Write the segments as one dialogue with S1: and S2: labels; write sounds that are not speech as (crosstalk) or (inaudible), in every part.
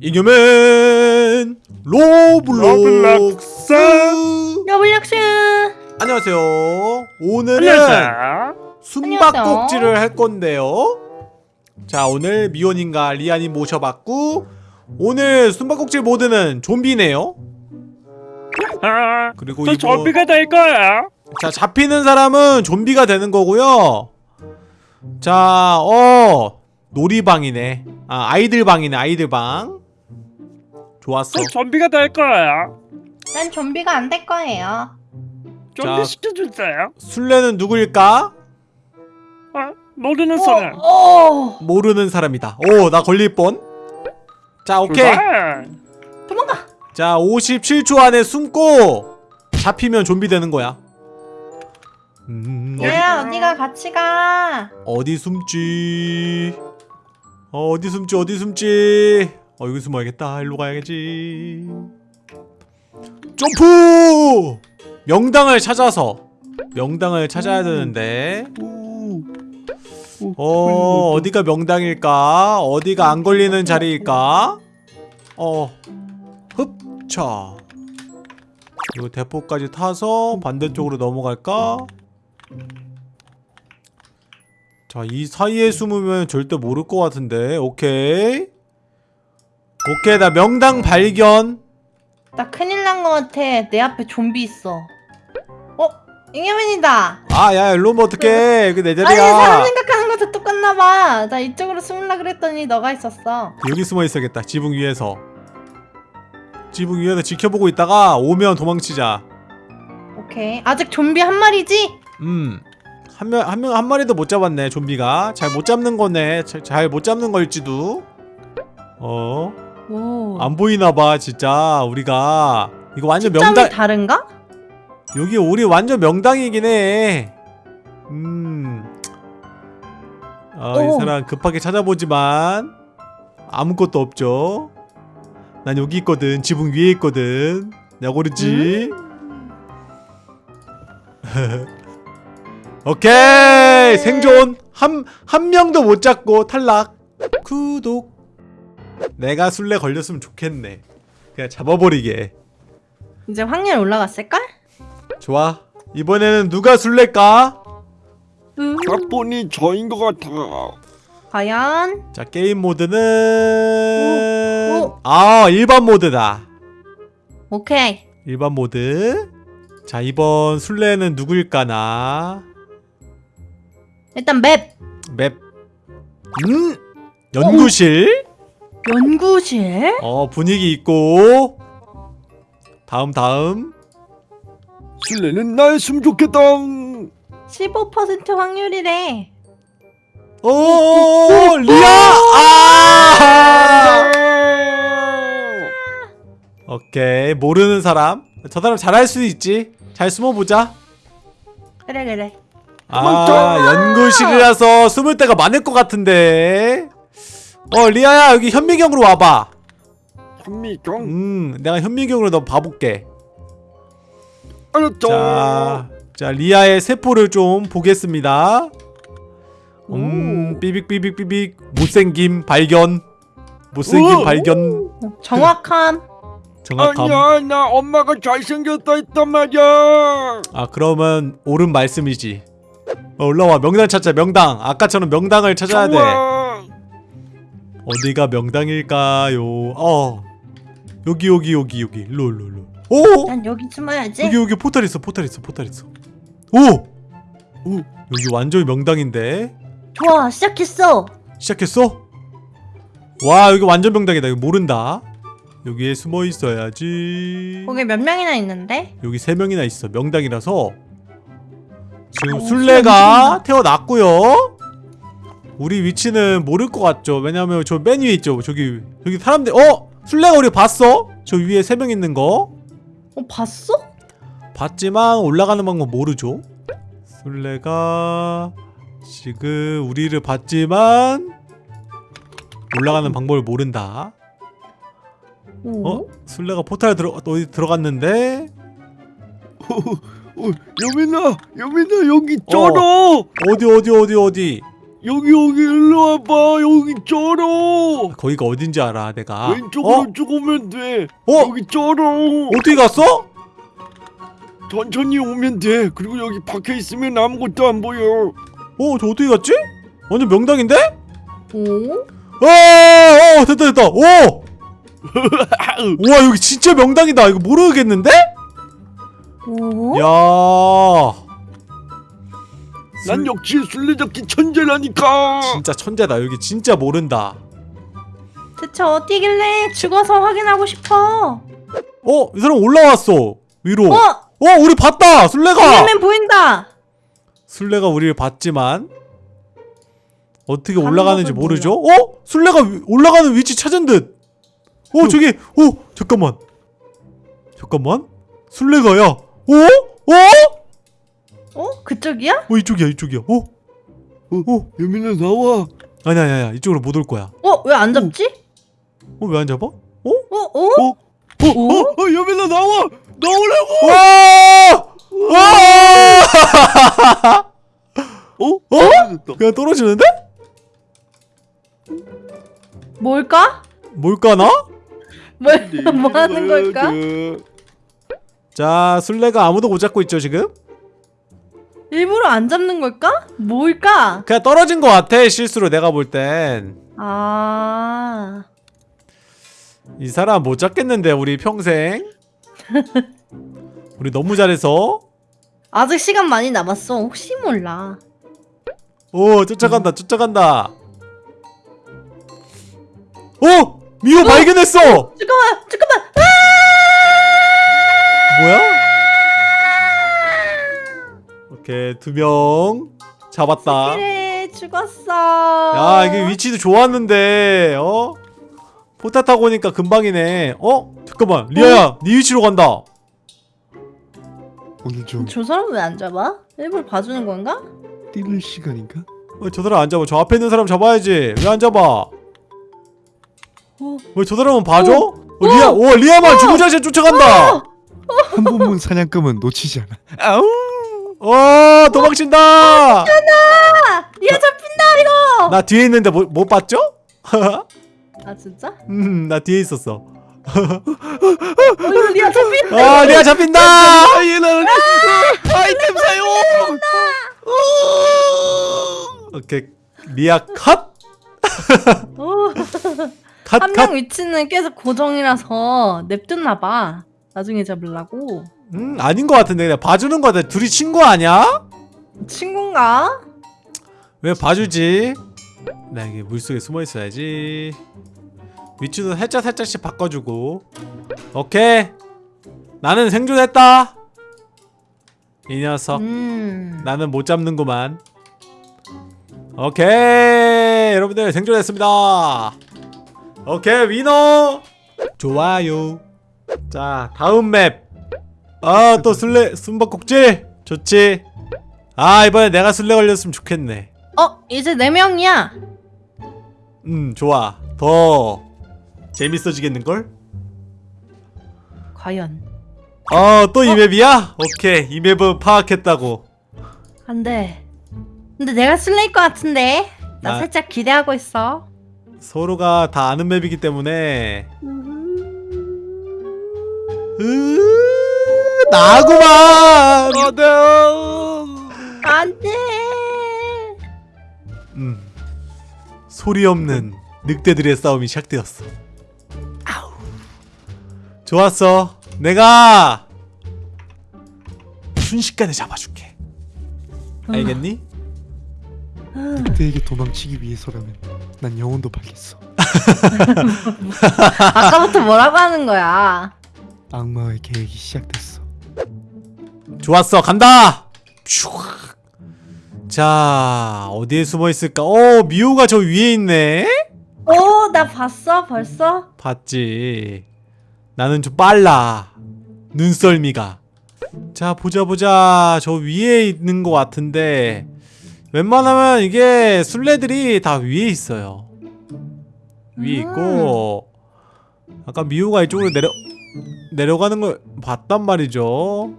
S1: 잉여맨 로블록스.
S2: 로블록스.
S1: 안녕하세요. 오늘은
S3: 안녕하세요.
S1: 숨바꼭질을 할 건데요. 자 오늘 미호님과 리아님 모셔봤고 오늘 숨바꼭질 모드는 좀비네요.
S3: 아,
S1: 그리고
S3: 저
S1: 이거
S3: 좀비가 될 거야.
S1: 자 잡히는 사람은 좀비가 되는 거고요. 자 어 놀이방이네 아 아이들 방이네 아이들 방 좋았어
S3: 저 좀비가 될 거야.
S2: 난 좀비가 안 될 거예요
S3: 좀비
S1: 자.
S3: 시켜주세요.
S1: 술래는 누구일까?
S3: 아, 모르는 사람.
S2: 오
S1: 모르는 사람이다 오 나 걸릴 뻔자 오케이.
S2: 도망가
S1: 자 57초 안에 숨고 잡히면 좀비 되는 거야 음, 어디,
S2: 얘야 어디가 같이 가
S1: 어디 숨지 어, 어디 숨지 어디 숨지? 어 여기 숨어야겠다. 일로 가야겠지. 점프! 명당을 찾아서 명당을 찾아야 되는데. 어 어디가 명당일까? 어디가 안 걸리는 자리일까? 어 흡차. 이거 대포까지 타서 반대쪽으로 넘어갈까 자 이 사이에 숨으면 절대 모를 것 같은데. 오케이. 오케이 나 명당 발견.
S2: 나 큰일 난거 같아. 내 앞에 좀비 있어. 어? 잉여맨이다.
S1: 아 야 일로 오면 어떡해? 여기 내
S2: 아니 사람
S1: 자리야
S2: 생각하는 거다 똑같나봐. 나 이쪽으로 숨으려 그랬더니 너가 있었어.
S1: 여기 숨어 있어야겠다. 지붕 위에서. 지붕 위에서 지켜보고 있다가 오면 도망치자.
S2: 오케이. 아직 좀비 한 마리지?
S1: 음. 한 명, 한 명, 한 마리도 못 잡았네, 좀비가. 잘 못 잡는 거네. 잘 못 잡는 걸지도. 어.
S2: 오
S1: 안 보이나봐, 진짜. 우리가. 이거 완전 명당.
S2: 다른가?
S1: 여기 우리 완전 명당이긴 해. 음. 아, 이
S2: 오.
S1: 사람 급하게 찾아보지만. 아무것도 없죠. 난 여기 있거든. 지붕 위에 있거든. 내가 고르지. (laughs) 오케이. 생존. 한 한 명도 못 잡고 탈락. 구독. 내가 술래 걸렸으면 좋겠네. 그냥 잡아버리게.
S2: 이제 확률 올라갔을걸?
S1: 좋아. 이번에는 누가 술래일까?
S2: 음.
S3: 딱 보니 저인 것 같아.
S2: 과연?
S1: 자 게임 모드는
S2: 오, 오.
S1: 아 일반 모드다.
S2: 오케이.
S1: 일반 모드. 자 이번 술래는 누구일까나
S2: 일단 맵.
S1: 맵. 음? 연구실?
S2: 연구실?
S1: 어 분위기 있고. 다음 다음.
S3: 술래는 나였으면 좋겠다.
S2: 15% 확률이래.
S1: 오 리아! 아! 오케이 모르는 사람. 저 사람 잘할 수 있지. 잘 숨어보자.
S2: 그래 그래
S1: 아 연구실이라서 숨을 데가 많을 것 같은데 어 리아야 여기 현미경으로 와봐
S3: 현미경.
S1: 음 내가 현미경으로 너 봐볼게
S3: 알았죠.
S1: 자, 자 리아의 세포를 좀 보겠습니다. 음, 삐빅삐빅삐빅 못생김 발견. 못생김
S3: 오.
S1: 발견.
S2: 정확함 (laughs)
S1: 정확함.
S3: 아니야, 나 엄마가 잘생겼다 했단 말이야.
S1: 아 그러면 옳은 말씀이지. 어, 올라와 명당 찾자 명당. 아까처럼 명당을 찾아야 돼. 어디가 명당일까요? 어 여기 여기 여기 여기 일로 일로 일로. 오
S2: 난 여기 숨어야지
S1: 여기 여기 포탈 있어 포탈 있어 포탈 있어. 오. 오 여기 완전히 명당인데.
S2: 좋아 시작했어
S1: 시작했어? 와 여기 완전 명당이다 이거 모른다 여기에 숨어 있어야지
S2: 거기 몇 명이나 있는데?
S1: 여기 세 명이나 있어 명당이라서 지금
S2: 오,
S1: 술래가 태어났고요 우리 위치는 모를 것 같죠 왜냐면 저 맨 위에 있죠 저기 저기 사람들 어? 술래가 우리 봤어? 저 위에 세 명 있는 거
S2: 어 봤어?
S1: 봤지만 올라가는 방법 모르죠 술래가 지금 우리를 봤지만 올라가는 방법을 모른다
S2: 오?
S1: 어? 술래가 포탈 들어 어디 들어갔는데 (laughs)
S3: 어, 여민아, 여민아 여기 있잖아.
S1: 어디 어디 어디 어디
S3: 여기 여기 일로 와봐 여기 쩔어
S1: 거기가 어딘지 알아 내가
S3: 왼쪽으로 쭉 오면 돼
S1: 어? 어?
S3: 여기 쩔어
S1: 어떻게 갔어?
S3: 천천히 오면 돼 그리고 여기 박혀 있으면 아무것도 안 보여
S1: 어? 저 어떻게 갔지? 완전 명당인데?
S2: 오?
S1: 어, 어 됐다 됐다 오! (laughs) 우와 여기 진짜 명당이다 이거 모르겠는데?
S2: 오?
S1: 야.
S3: 난 역시 술래잡기 천재라니까.
S1: 진짜 천재다. 여기 진짜 모른다.
S2: 대체 어디길래 죽어서 확인하고 싶어?
S1: 어? 이 사람 올라왔어. 위로.
S2: 어?
S1: 어 우리 봤다. 술래가.
S2: 잉여맨 보인다.
S1: 술래가 우리를 봤지만 어떻게
S2: 가는
S1: 올라가는지 모르죠? 어? 술래가 위- 올라가는 위치 찾은 듯. 어. 저기. 어 잠깐만. 잠깐만. 술래가 야 어? 어?
S2: 어? 그쪽이야?
S1: 어 이쪽이야 이쪽이야 어? 어?
S3: 여민아 나와
S1: 아니 아니 아니 이쪽으로 못 올 거야
S2: 어? 왜 안 잡지?
S1: 어 왜 안 잡아? 어?
S2: 어? 어?
S3: 어? 어?
S2: 오?
S3: 어? 어? 여민아 나와 나오라고
S1: 와! 와!
S3: 어?
S1: 어? (laughs) 그냥 떨어지는데?
S2: 뭘까?
S1: 뭘까 나?
S2: 뭘, 뭐 하는 걸까?
S1: 자 술래가 아무도 못 잡고 있죠 지금?
S2: 일부러 안 잡는 걸까? 뭘까?
S1: 그냥 떨어진 것 같아 실수로 내가 볼땐이
S2: 아...
S1: 사람 못 잡겠는데 우리 평생 (laughs) 우리 너무 잘해서
S2: 아직 시간 많이 남았어 혹시 몰라
S1: 오 쫓아간다 쫓아간다 어! 미호 발견했어!
S2: 잠깐만 잠깐만
S1: 뭐야? 오케이 두 명 잡았다
S2: 그래 죽었어
S1: 야 이게 위치도 좋았는데 어? 포타 타고 오니까 금방이네 어? 잠깐만 리아야 네 위치로 간다
S3: 오늘 좀
S2: 저 사람 왜 안 잡아? 일부러 봐주는 건가?
S3: 뛸 시간인가?
S1: 어, 저 사람 안 잡아 저 앞에 있는 사람 잡아야지 왜 안 잡아
S2: 어.
S1: 왜 저 사람은 봐줘? 어, 리아 오 리아만 주구장창 쫓아간다
S4: 한 번 문 사냥감은 놓치지 않아.
S3: 아우
S1: 어 도망친다
S2: 아! 리아 잡힌다 이거
S1: 나 뒤에 있는데 못, 못 봤죠?
S2: 아 진짜?
S1: 음 나 뒤에 있었어
S2: 어 리아 잡힌다
S1: 아 리아 잡힌다
S3: 아 얘는 아이템 사용
S1: 오케이 리아 컷!
S2: 어. 컷한
S1: 컷!
S2: 명 위치는 계속 고정이라서 냅뒀나 봐 나중에 잡으려고
S1: 음 아닌 것 같은데 그냥 봐주는 거 같아 둘이 친구 아니야?
S2: 친군가?
S1: 왜 봐주지? 나 여기 물속에 숨어 있어야지. 위치도 살짝 살짝씩 바꿔주고. 오케이. 나는 생존했다. 이 녀석.
S2: 음
S1: 나는 못 잡는구만. 오케이. 여러분들 생존했습니다. 오케이 위너. 좋아요. 자 다음 맵. 아 또 술래 숨바꼭질 좋지. 아 이번에 내가 술래 걸렸으면 좋겠네.
S2: 어 이제 네 명이야
S1: 음 좋아 더 재밌어지겠는걸?
S2: 과연
S1: 어또 이 맵이야? 오케이 이 맵은 파악했다고
S2: 안돼 근데 내가 술래일 것 같은데 나
S1: 아.
S2: 살짝 기대하고 있어
S1: 서로가 다 아는 맵이기 때문에 으 나구만.
S3: 안돼.
S2: 안돼
S1: 음 소리 없는 늑대들의 싸움이 시작되었어. 아우. 좋았어. 내가 순식간에 잡아줄게. 알겠니?
S4: 그때에게 도망치기 위해서라면 난 영혼도 팔겠어. (laughs)
S2: 아까부터 뭐라고 하는 거야
S4: 악마의 계획이 시작됐어.
S1: 좋았어 간다. 자 어디에 숨어 있을까? 어 미호가 저 위에 있네?
S2: 오 나 봤어 벌써?
S1: 봤지. 나는 좀 빨라. 눈썰미가. 자 보자 보자. 저 위에 있는 것 같은데. 웬만하면 이게 술래들이 다 위에 있어요. 위에 있고 아까 미호가 이쪽으로 내려 내려가는 걸 봤단 말이죠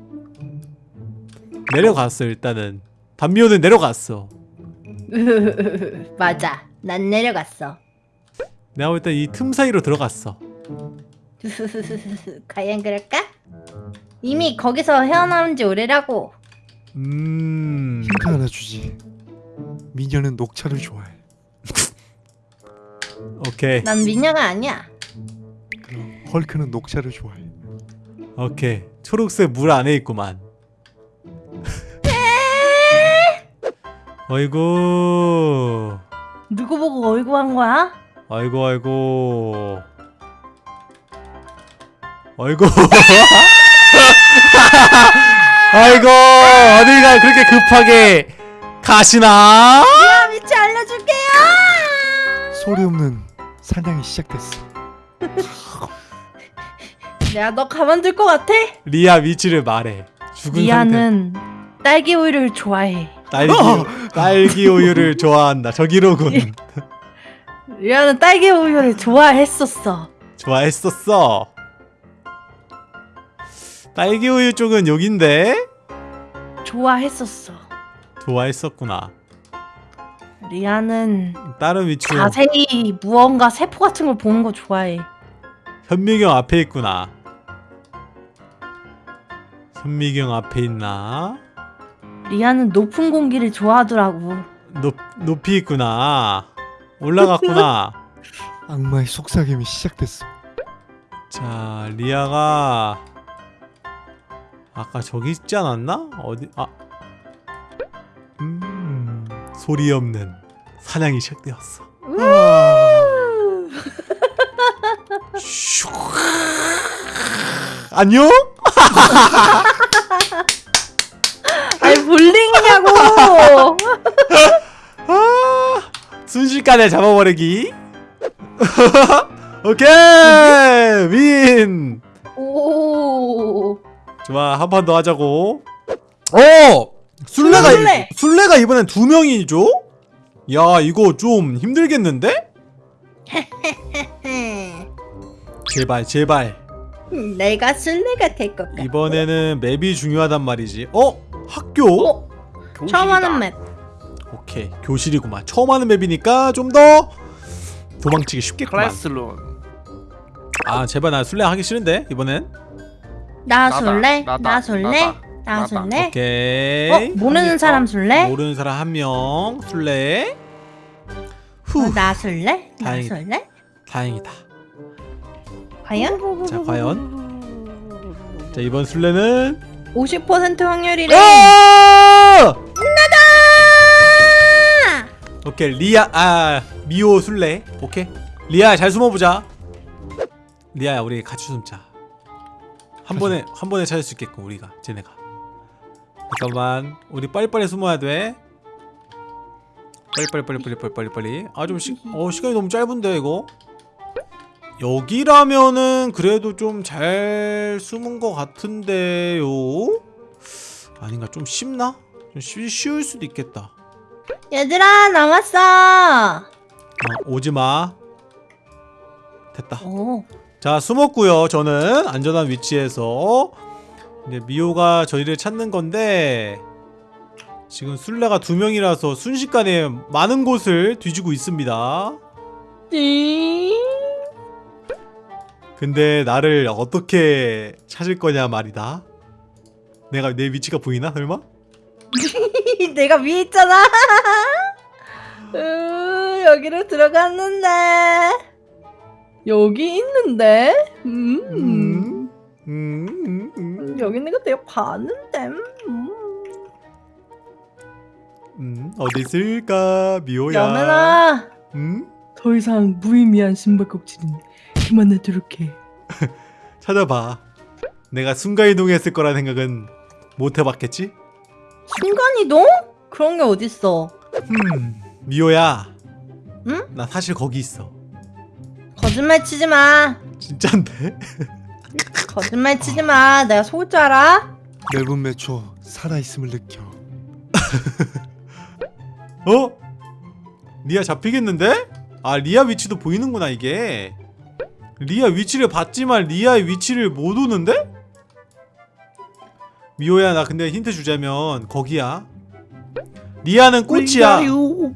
S1: 내려갔어 일단은 단미호는 내려갔어 (laughs)
S2: 맞아. 난 내려갔어.
S1: 내가 볼때이틈 사이로 들어갔어 (laughs)
S2: 과연 그럴까? 이미 거기서 헤어나온 지 오래라고.
S1: 음...
S4: 힌트 하나 주지. 미녀는 녹차를 좋아해.
S1: 오케이
S2: 난 미녀가 아니야.
S4: 그럼 헐크는 녹차를 좋아해.
S1: 오케이 초록색 물 안에 있구만 어이구
S2: 누구 보고 어이구 한 거야?
S1: 아이고 아이고 아이고 아이고 어디가 그렇게 급하게 가시나?
S2: 야 위치 알려줄게요.
S4: 소리 없는 사냥이 시작됐어. (laughs)
S2: 내가 너 가만둘 것 같아?
S1: 리아 위치를 말해. 죽은
S2: 리아는 딸기 우유를 좋아해.
S1: 딸기 딸기 우유를 좋아한다. 저기로군.
S2: 리아는 딸기 우유를 좋아했었어.
S1: 좋아했었어. 딸기 우유 쪽은 여긴데?
S2: 좋아했었어.
S1: 좋아했었구나.
S2: 리아는
S1: 다른 위치로.
S2: 자세히 무언가 세포 같은 걸 보는 거 좋아해.
S1: 현미경 앞에 있구나 현미경 앞에 있나?
S2: 리아는 높은 공기를 좋아하더라고.
S1: 높, 높이 있구나 올라갔구나 (laughs)
S4: 악마의 속삭임이 시작됐어.
S1: 자 리아가 아까 저기 있지 않았나? 어디 아 음, 소리 없는 사냥이 시작되었어 슉. 안녕? (laughs)
S2: 아니 볼링이냐고.
S1: 아, (laughs) 순식간에 잡아버리기 (laughs) 오케이 윈
S2: 오.
S1: 좋아 한 판 더 하자고 어 술래가
S2: 술래!
S1: 술래가 이번엔 두 명이죠? 야 이거 좀 힘들겠는데? 제발 제발
S2: 내가 술래가 될 것 같아.
S1: 이번에는 맵이 중요하단 말이지 어? 학교?
S2: 어? 처음 하는 맵.
S1: 오케이 교실이구만 처음 하는 맵이니까 좀 더 도망치기 쉽겠구만
S3: 클래스룸.
S1: 아 제발 나 술래 하기 싫은데 이번엔
S2: 나 술래?
S3: 나다,
S2: 나 술래?
S1: 오케이
S2: 어? 모르는 사람 술래?
S1: 모르는 사람 한 명 술래
S2: 어, 후나 술래? 나
S1: 다행이다.
S2: 술래?
S1: 다행이다
S2: 과연?
S1: 자 과연? 자 이번 술래는
S2: 50% 확률이래.
S1: 아! 오케이 리아 아 미호 술래 오케이. 리아 잘 숨어보자. 리아야 우리 같이 숨자. 한 번에 한 번에 찾을 수 있게끔 우리가 쟤네가. 잠깐만 우리 빨리빨리 숨어야 돼. 빨리빨리 빨리빨리 빨리빨리 빨리. 아좀 시, 어, 시간이 너무 짧은데 이거 여기라면은 그래도 좀 잘 숨은 것 같은데요 아닌가 좀 쉽나? 좀 쉬, 쉬울 수도 있겠다
S2: 얘들아 나왔어.
S1: 어, 오지마 됐다
S2: 오.
S1: 자 숨었고요 저는 안전한 위치에서 이제 미호가 저희를 찾는 건데 지금 술래가 두 명이라서 순식간에 많은 곳을 뒤지고 있습니다
S2: 띵.
S1: 근데 나를 어떻게 찾을 거냐 말이다 내가 내 위치가 보이나 설마? (laughs)
S2: 내가 위에 있잖아. (laughs) 으, 여기로 들어갔는데 여기 있는데. 음.
S1: 음, 음, 음, 음,
S2: 여기 있는 거 내가 봤는데. 음.
S1: 음, 어디 있을까 미호야
S2: 여면아.
S1: 음?
S2: 더 이상 무의미한 숨바꼭질은 그만하도록 해. (laughs)
S1: 찾아봐 내가 순간이동했을 거란 생각은 못 해봤겠지?
S2: 순간이동? 그런 게 어딨어?
S1: 음, 미호야.
S2: 응?
S1: 나 사실 거기 있어.
S2: 거짓말 치지 마.
S1: 진짠데? (laughs)
S2: 거짓말 치지 마. 내가 속을 줄 알아?
S4: 매분 매초 살아있음을 느껴. (laughs)
S1: 어? 리아 잡히겠는데? 아, 리아 위치도 보이는구나, 이게. 리아 위치를 봤지만 리아의 위치를 못 오는데? 미호야, 나 근데 힌트 주자면 거기야. 리아는 꽃이야
S5: 링가리우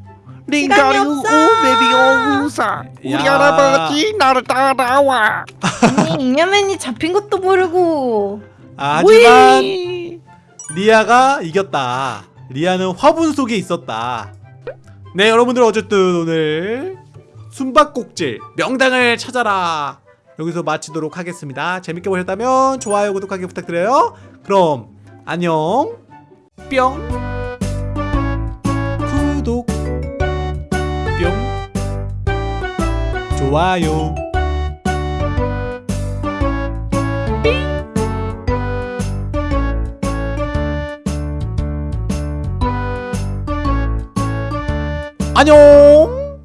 S2: 시간이
S5: 링가리우
S2: 없어.
S5: 오베비 오우사 우리
S1: 야.
S5: 할아버지 나를 따라와
S2: 아니 잉여맨이 잡힌 것도 모르고
S1: 아, 하지만. 리아가 이겼다 리아는 화분 속에 있었다 네 여러분들 어쨌든 오늘 숨바꼭질 명당을 찾아라. 여기서 마치도록 하겠습니다. 재밌게 보셨다면 좋아요 구독하기 부탁드려요. 그럼 안녕. 뿅. 구독. 뿅. 좋아요. 안녕